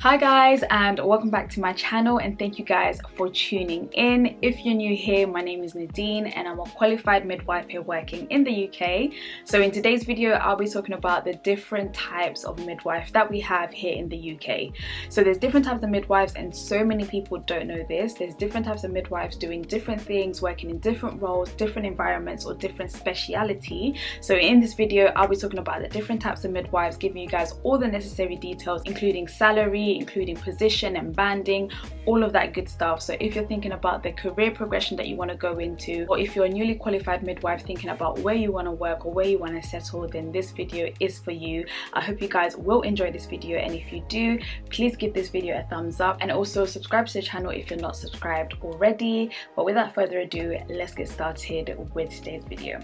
Hi guys and welcome back to my channel and thank you guys for tuning in. If you're new here, my name is Nadine and I'm a qualified midwife here working in the UK. So in today's video, I'll be talking about the different types of midwife that we have here in the UK. So there's different types of midwives and so many people don't know this. There's different types of midwives doing different things, working in different roles, different environments or different speciality. So in this video, I'll be talking about the different types of midwives, giving you guys all the necessary details including salary, including position and banding all of that good stuff. So if you're thinking about the career progression that you want to go into or if you're a newly qualified midwife thinking about where you want to work or where you want to settle then this video is for you. I hope you guys will enjoy this video and if you do please give this video a thumbs up and also subscribe to the channel if you're not subscribed already. But without further ado let's get started with today's video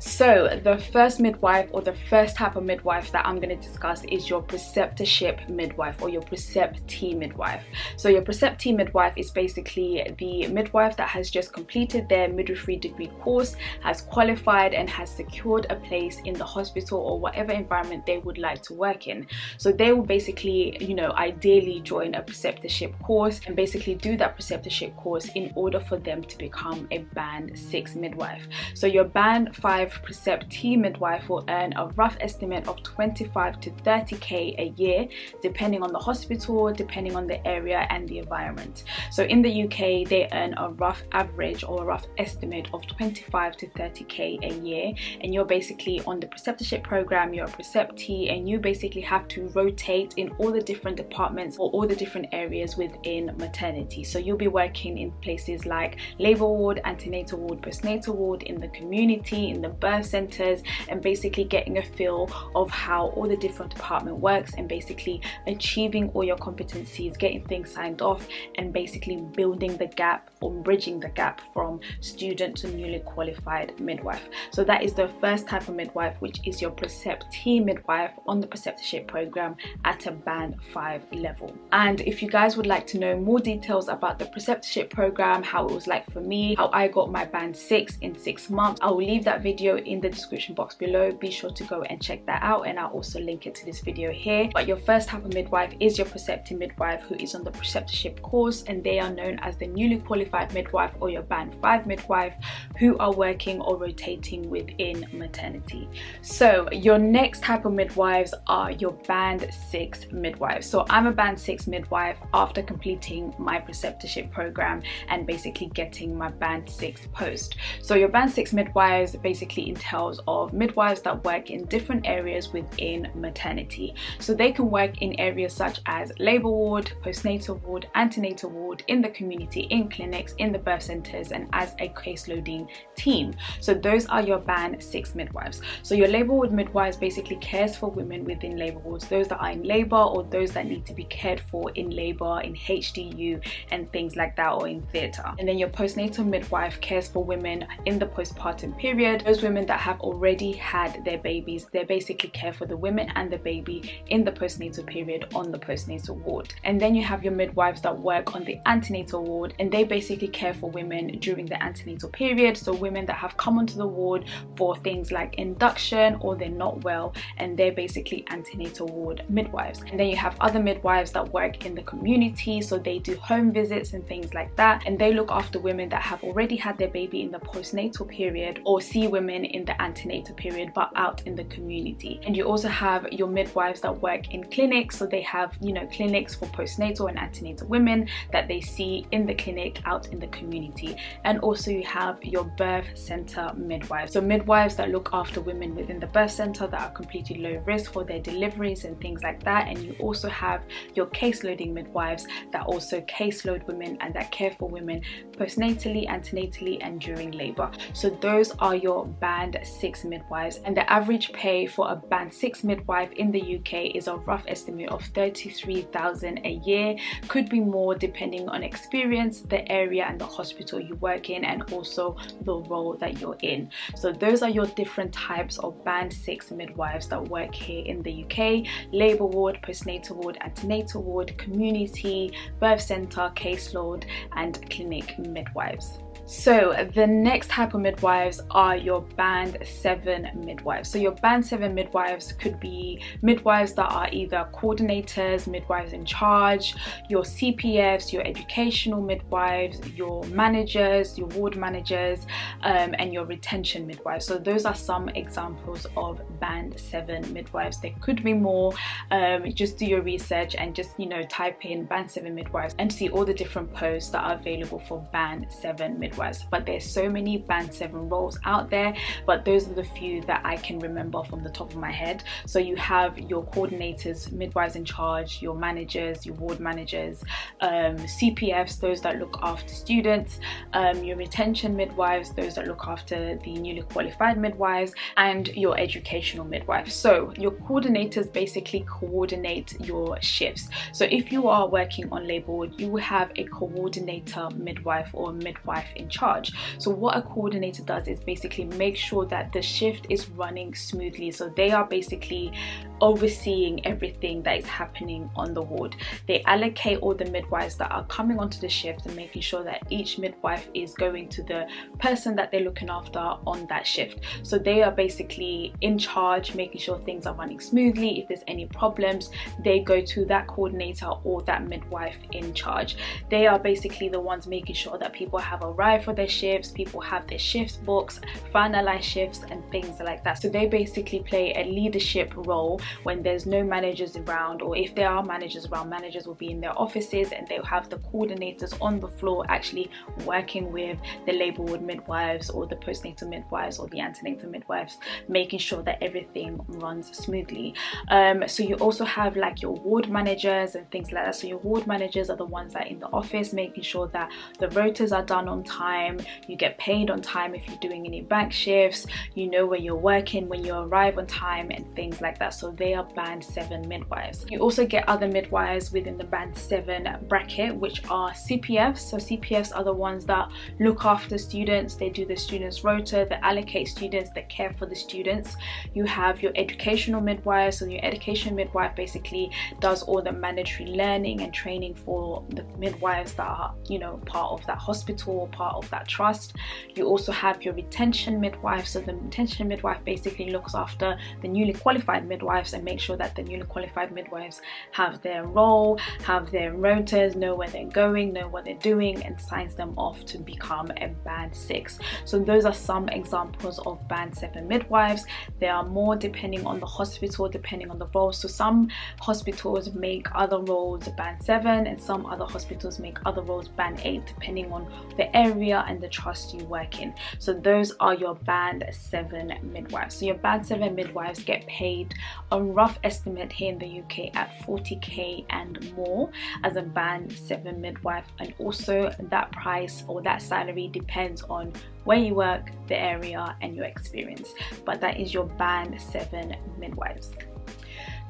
so the first midwife or the first type of midwife that I'm going to discuss is your preceptorship midwife or your preceptee midwife. So your preceptee midwife is basically the midwife that has just completed their midwifery degree course, has qualified and has secured a place in the hospital or whatever environment they would like to work in. So they will basically, you know, ideally join a preceptorship course and basically do that preceptorship course in order for them to become a band 6 midwife. So your band 5 preceptee midwife will earn a rough estimate of 25 to 30k a year depending on the hospital depending on the area and the environment. So in the UK they earn a rough average or a rough estimate of 25 to 30k a year. And you're basically on the preceptorship program you're a preceptee and you basically have to rotate in all the different departments or all the different areas within maternity. So you'll be working in places like labor ward antenatal ward postnatal ward in the community in the birth centers and basically getting a feel of how all the different department works and basically achieving all your competencies getting things signed off and basically building the gap or bridging the gap from student to newly qualified midwife. So that is the first type of midwife which is your preceptee midwife on the preceptorship program at a band 5 level. And if you guys would like to know more details about the preceptorship program how it was like for me how I got my band 6 in 6 months I will leave that video in the description box below. Be sure to go and check that out and i'll also link it to this video here. But your first type of midwife is your preceptee midwife who is on the preceptorship course and they are known as the newly qualified midwife or your band 5 midwife who are working or rotating within maternity. So your next type of midwives are your band 6 midwives. So i'm a band 6 midwife after completing my preceptorship program and basically getting my band 6 post. So your band 6 midwives basically entails of midwives that work in different areas within maternity. So they can work in areas such as labor ward, postnatal ward, antenatal ward, in the community, in clinics, in the birth centers, and as a case loading team. So those are your band six midwives. So your labor ward midwives basically cares for women within labor wards, those that are in labor or those that need to be cared for in labor, in HDU, and things like that, or in theatre. And then your postnatal midwife cares for women in the postpartum period, those those women that have already had their babies they basically care for the women and the baby in the postnatal period on the postnatal ward. And then you have your midwives that work on the antenatal ward and they basically care for women during the antenatal period. So women that have come onto the ward for things like induction or they're not well and they're basically antenatal ward midwives. And then you have other midwives that work in the community so they do home visits and things like that. And they look after women that have already had their baby in the postnatal period or see women in the antenatal period but out in the community. And you also have your midwives that work in clinics. So they have you know clinics for postnatal and antenatal women that they see in the clinic out in the community. And also you have your birth center midwives. So midwives that look after women within the birth center that are completely low risk for their deliveries and things like that. And you also have your case loading midwives that also caseload women and that care for women postnatally antenatally and during labor. So those are your band 6 midwives and the average pay for a band 6 midwife in the UK is a rough estimate of 33,000 a year. Could be more depending on experience the area and the hospital you work in and also the role that you're in. So those are your different types of band 6 midwives that work here in the UK labour ward postnatal ward antenatal ward community birth centre caseload and clinic midwives So the next type of midwives are your band 7 midwives. So your band 7 midwives could be midwives that are either coordinators, midwives in charge, your CPFs, your educational midwives, your managers, your ward managers, um, and your retention midwives. So those are some examples of band 7 midwives. There could be more. Um, just do your research and just, you know, type in band 7 midwives and see all the different posts that are available for band 7 midwives but there's so many band 7 roles out there but those are the few that I can remember from the top of my head. So you have your coordinators midwives in charge your managers your ward managers um, CPFs those that look after students um, your retention midwives those that look after the newly qualified midwives and your educational midwives. So your coordinators basically coordinate your shifts. So if you are working on labor you will have a coordinator midwife or midwife in charge. So what a coordinator does is basically make sure that the shift is running smoothly. So they are basically overseeing everything that is happening on the ward. They allocate all the midwives that are coming onto the shift and making sure that each midwife is going to the person that they're looking after on that shift. So they are basically in charge making sure things are running smoothly. If there's any problems they go to that coordinator or that midwife in charge. They are basically the ones making sure that people have arrived for their shifts people have their shifts books finalize shifts and things like that. So they basically play a leadership role when there's no managers around or if there are managers around managers will be in their offices and they'll have the coordinators on the floor actually working with the labor ward midwives or the postnatal midwives or the antenatal midwives making sure that everything runs smoothly. Um, so you also have like your ward managers and things like that. So your ward managers are the ones that are in the office making sure that the rotas are done on time time you get paid on time if you're doing any bank shifts you know where you're working when you arrive on time and things like that. So they are band 7 midwives. You also get other midwives within the band 7 bracket which are CPFs so CPFs are the ones that look after students. They do the students rota they allocate students they care for the students. You have your educational midwife so your education midwife basically does all the mandatory learning and training for the midwives that are you know part of that hospital part of that trust. You also have your retention midwife so the retention midwife basically looks after the newly qualified midwives and make sure that the newly qualified midwives have their role have their rotas know where they're going know what they're doing and signs them off to become a band 6 so those are some examples of band 7 midwives. There are more depending on the hospital depending on the role. So some hospitals make other roles band 7 and some other hospitals make other roles band 8 depending on the area area and the trust you work in. So those are your band 7 midwives. So your band 7 midwives get paid a rough estimate here in the UK at 40k and more as a band 7 midwife. And also that price or that salary depends on where you work the area and your experience. But that is your band 7 midwives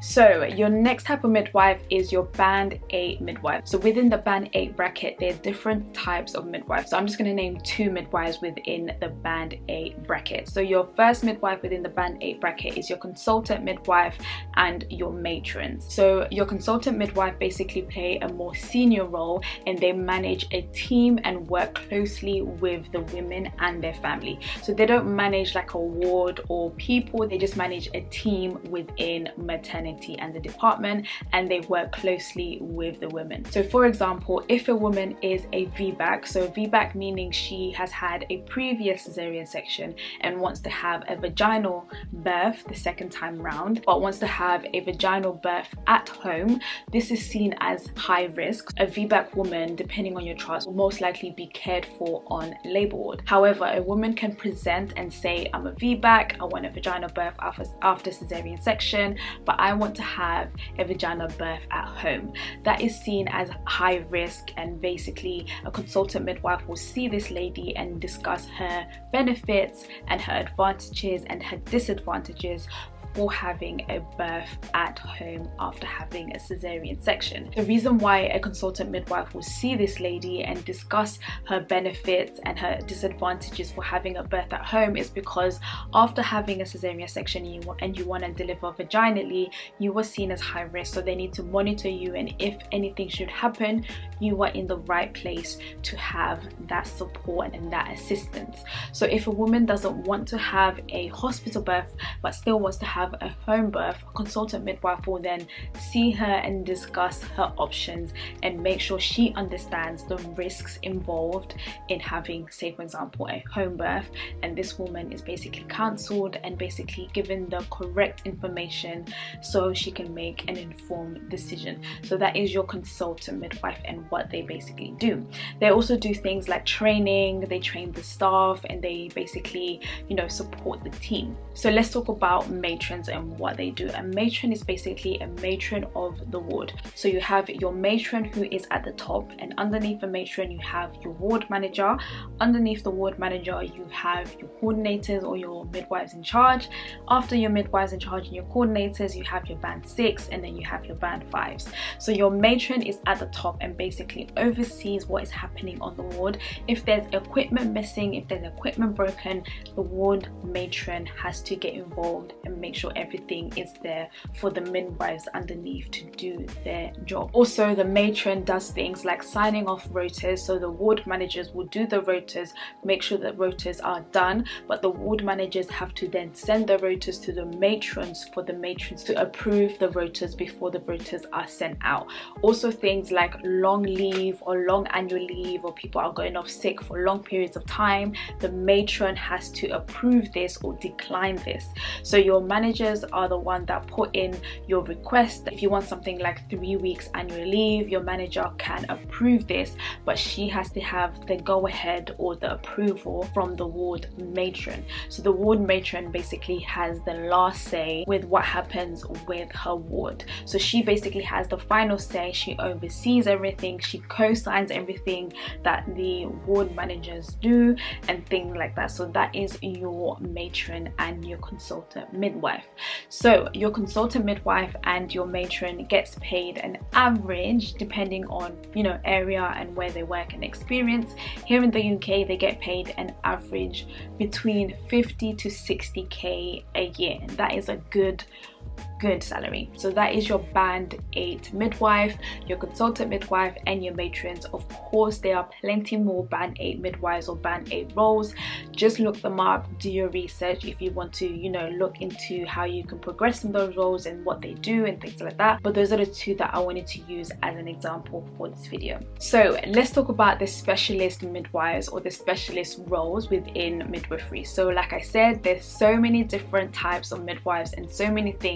so your next type of midwife is your band 8 midwife. So within the band 8 bracket, there are different types of midwives. So I'm just going to name two midwives within the band 8 bracket. So your first midwife within the band 8 bracket is your consultant midwife and your matrons. So your consultant midwife basically play a more senior role and they manage a team and work closely with the women and their family. So they don't manage like a ward or people, they just manage a team within maternity and the department and they work closely with the women. So for example, if a woman is a VBAC, so VBAC meaning she has had a previous cesarean section and wants to have a vaginal birth the second time round, but wants to have a vaginal birth at home, this is seen as high risk. A VBAC woman, depending on your trust, will most likely be cared for on labor ward. However, a woman can present and say, I'm a VBAC, I want a vaginal birth after, after cesarean section, but I want to have a vaginal birth at home. That is seen as high risk and basically a consultant midwife will see this lady and discuss her benefits and her advantages and her disadvantages for having a birth at home after having a cesarean section. The reason why a consultant midwife will see this lady and discuss her benefits and her disadvantages for having a birth at home is because after having a cesarean section and you want to deliver vaginally, you were seen as high risk so they need to monitor you and if anything should happen, you are in the right place to have that support and that assistance. So if a woman doesn't want to have a hospital birth but still wants to have a home birth, a consultant midwife will then see her and discuss her options and make sure she understands the risks involved in having, say for example, a home birth and this woman is basically counseled and basically given the correct information so she can make an informed decision. So that is your consultant midwife and what they basically do. They also do things like training, they train the staff and they basically, you know, support the team. So let's talk about and what they do. A matron is basically a matron of the ward. So you have your matron who is at the top and underneath the matron you have your ward manager. Underneath the ward manager you have your coordinators or your midwives in charge. After your midwives in charge and your coordinators you have your band 6 and then you have your band 5s. So your matron is at the top and basically oversees what is happening on the ward. If there's equipment missing, if there's equipment broken, the ward matron has to get involved and make sure everything is there for the midwives underneath to do their job. Also, the matron does things like signing off rotas, so the ward managers will do the rotas, make sure that rotas are done, but the ward managers have to then send the rotas to the matrons for the matrons to approve the rotas before the rotas are sent out. Also things like long leave or long annual leave or people are going off sick for long periods of time, the matron has to approve this or decline this. So your managers are the one that put in your request. If you want something like three weeks annual leave, your manager can approve this, but she has to have the go ahead or the approval from the ward matron. So the ward matron basically has the last say with what happens with her ward. So she basically has the final say. She oversees everything. She co-signs everything that the ward managers do and things like that. So that is your matron and your consultant midwife. So your consultant midwife and your matron gets paid an average depending on, you know, area and where they work and experience. Here in the UK, they get paid an average between 50 to 60k a year. That is a good good salary. So that is your band 8 midwife your consultant midwife and your matrons. Of course there are plenty more band 8 midwives or band 8 roles. Just look them up do your research if you want to you know look into how you can progress in those roles and what they do and things like that. But those are the two that I wanted to use as an example for this video. So let's talk about the specialist midwives or the specialist roles within midwifery. So like I said there's so many different types of midwives and so many things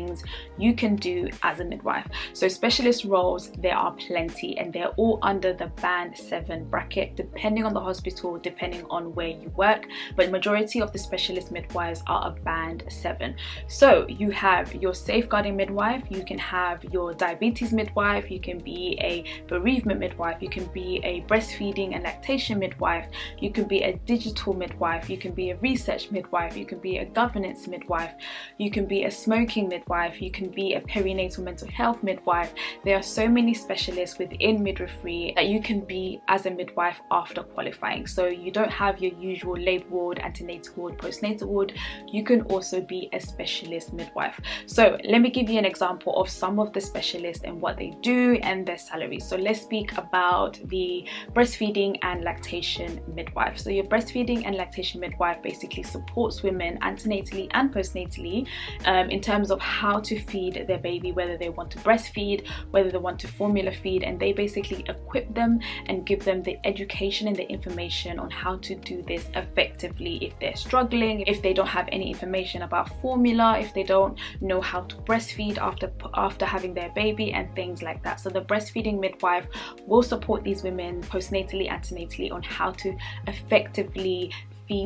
you can do as a midwife. So specialist roles, there are plenty and they're all under the band 7 bracket depending on the hospital, depending on where you work. But majority of the specialist midwives are a band 7. So you have your safeguarding midwife, you can have your diabetes midwife, you can be a bereavement midwife, you can be a breastfeeding and lactation midwife, you can be a digital midwife, you can be a research midwife, you can be a governance midwife, you can be a smoking midwife, you can be a perinatal mental health midwife. There are so many specialists within midwifery that you can be as a midwife after qualifying. So you don't have your usual labour ward, antenatal ward, postnatal ward. You can also be a specialist midwife. So let me give you an example of some of the specialists and what they do and their salaries. So let's speak about the breastfeeding and lactation midwife. So your breastfeeding and lactation midwife basically supports women antenatally and postnatally um, in terms of how to feed their baby, whether they want to breastfeed, whether they want to formula feed, and they basically equip them and give them the education and the information on how to do this effectively if they're struggling, if they don't have any information about formula, if they don't know how to breastfeed after after having their baby and things like that. So the breastfeeding midwife will support these women postnatally, antenatally on how to effectively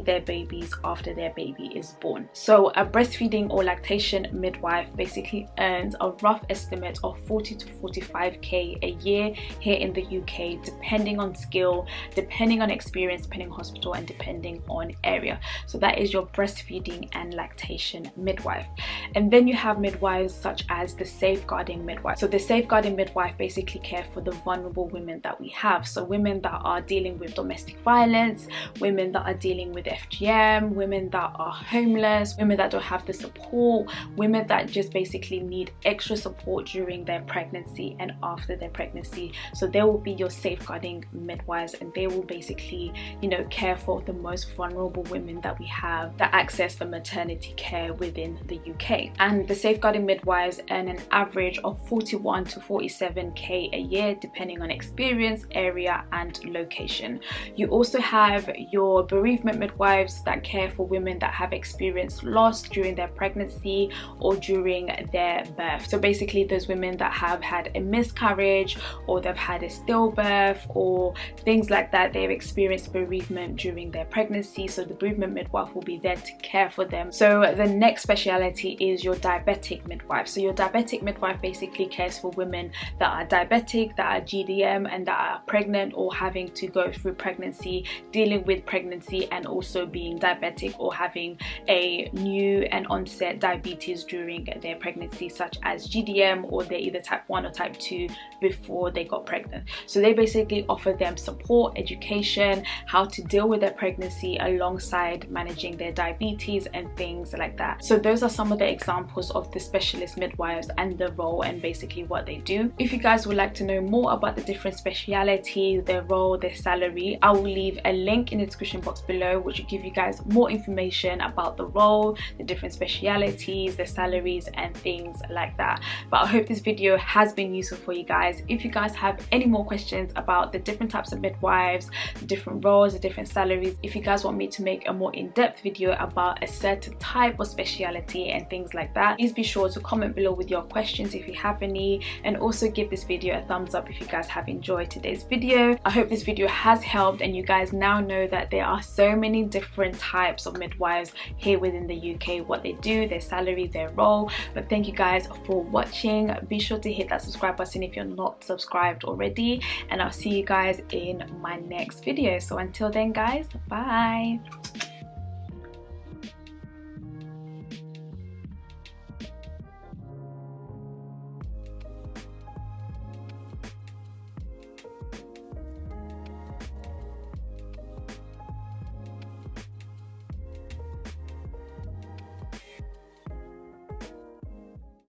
their babies after their baby is born. So a breastfeeding or lactation midwife basically earns a rough estimate of 40 to 45k a year here in the UK depending on skill, depending on experience, depending on hospital and depending on area. So that is your breastfeeding and lactation midwife. And then you have midwives such as the safeguarding midwife. So the safeguarding midwife basically care for the vulnerable women that we have. So women that are dealing with domestic violence, women that are dealing with FGM, women that are homeless, women that don't have the support, women that just basically need extra support during their pregnancy and after their pregnancy. So they will be your safeguarding midwives and they will basically, you know, care for the most vulnerable women that we have that access the maternity care within the UK. And the safeguarding midwives earn an average of 41 to 47k a year depending on experience, area and location. You also have your bereavement midwives that care for women that have experienced loss during their pregnancy or during their birth. So basically those women that have had a miscarriage or they've had a stillbirth or things like that, they've experienced bereavement during their pregnancy. So the bereavement midwife will be there to care for them. So the next speciality is your diabetic midwife. So your diabetic midwife basically cares for women that are diabetic, that are GDM and that are pregnant or having to go through pregnancy, dealing with pregnancy and also being diabetic or having a new and onset diabetes during their pregnancy such as GDM or they're either type 1 or type 2 before they got pregnant. So they basically offer them support, education, how to deal with their pregnancy alongside managing their diabetes and things like that. So those are some of the examples of the specialist midwives and the role and basically what they do. If you guys would like to know more about the different specialities, their role, their salary, I will leave a link in the description box below which will give you guys more information about the role, the different specialities, the salaries and things like that. But I hope this video has been useful for you guys. If you guys have any more questions about the different types of midwives, the different roles, the different salaries, if you guys want me to make a more in-depth video about a certain type of speciality and things like that, please be sure to comment below with your questions if you have any and also give this video a thumbs up if you guys have enjoyed today's video. I hope this video has helped and you guys now know that there are so many different types of midwives here within the UK, what they do, their salary, their role. But thank you guys for watching. Be sure to hit that subscribe button if you're not subscribed already and I'll see you guys in my next video. So until then guys, bye!